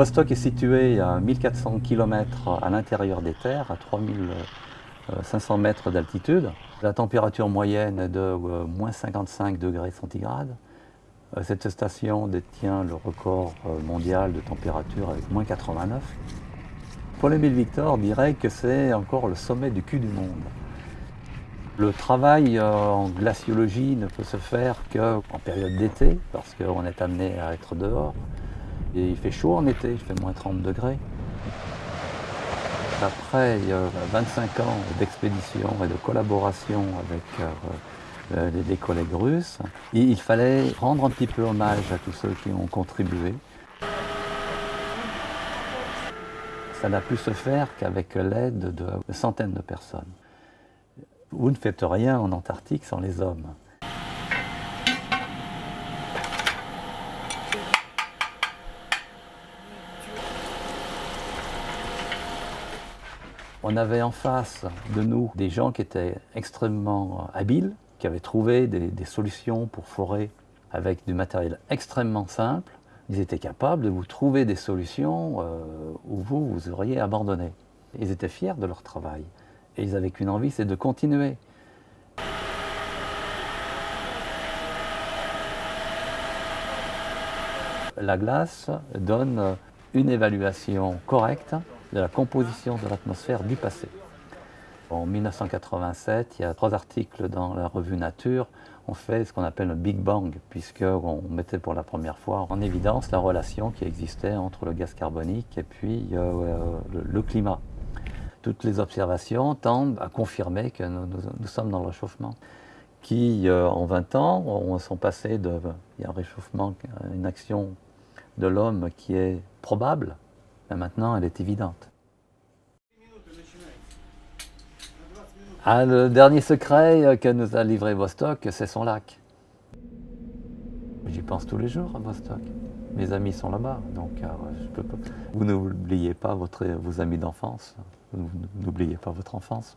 Vostok est situé à 1400 km à l'intérieur des terres, à 3500 mètres d'altitude. La température moyenne est de euh, moins 55 degrés centigrades. Euh, cette station détient le record euh, mondial de température avec moins 89. Paul-Émile Victor dirait que c'est encore le sommet du cul du monde. Le travail en glaciologie ne peut se faire qu'en période d'été, parce qu'on est amené à être dehors. Il fait chaud en été, il fait moins 30 degrés. Après 25 ans d'expédition et de collaboration avec euh, les, collègues russes, il fallait rendre un petit peu hommage à tous ceux qui ont contribué. Ça n'a pu se faire qu'avec l'aide de centaines de personnes. Vous ne faites rien en Antarctique sans les hommes. On avait en face de nous des gens qui étaient extrêmement habiles, qui avaient trouvé des, solutions pour forer avec du matériel extrêmement simple. Ils étaient capables de vous trouver des solutions euh, où vous, vous auriez abandonné. Ils étaient fiers de leur travail. Et ils avaient qu'une envie, c'est de continuer. La glace donne une évaluation correcte de la composition de l'atmosphère du passé. En 1987, il y a trois articles dans la revue Nature, on fait ce qu'on appelle un Big Bang, puisqu'on mettait pour la première fois en évidence la relation qui existait entre le gaz carbonique et puis euh, le, climat. Toutes les observations tendent à confirmer que nous, sommes dans le réchauffement, qui euh, en 20 ans on, sont passés de il y a un réchauffement, une action de l'homme qui est probable, maintenant elle est évidente. Ah, le dernier secret que nous a livré Vostok, c'est son lac. J'y pense tous les jours à Vostok. Mes amis sont là-bas, donc euh, peux pas. Vous n'oubliez pas votre, vos amis d'enfance, n'oubliez pas votre enfance.